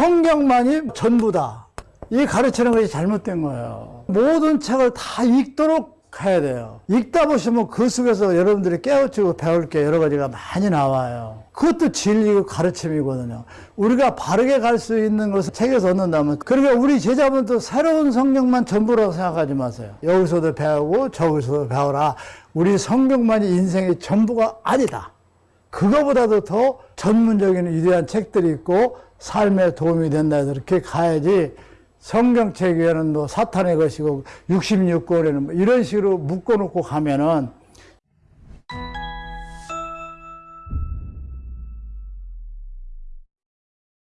성경만이 전부다. 이 가르치는 것이 잘못된 거예요. 모든 책을 다 읽도록 해야 돼요. 읽다 보시면 그 속에서 여러분들이 깨우치고 배울 게 여러 가지가 많이 나와요. 그것도 진리고 가르침이거든요. 우리가 바르게 갈 수 있는 것을 책에서 얻는다면, 그러니까 우리 제자분도 새로운 성경만 전부라고 생각하지 마세요. 여기서도 배우고 저기서도 배워라. 우리 성경만이 인생의 전부가 아니다. 그거보다도 더 전문적인 위대한 책들이 있고 삶에 도움이 된다 이렇게 가야지 성경책에는 뭐 사탄의 것이고 66권에는 뭐 이런 식으로 묶어놓고 가면은